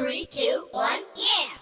Three, two, one, yeah!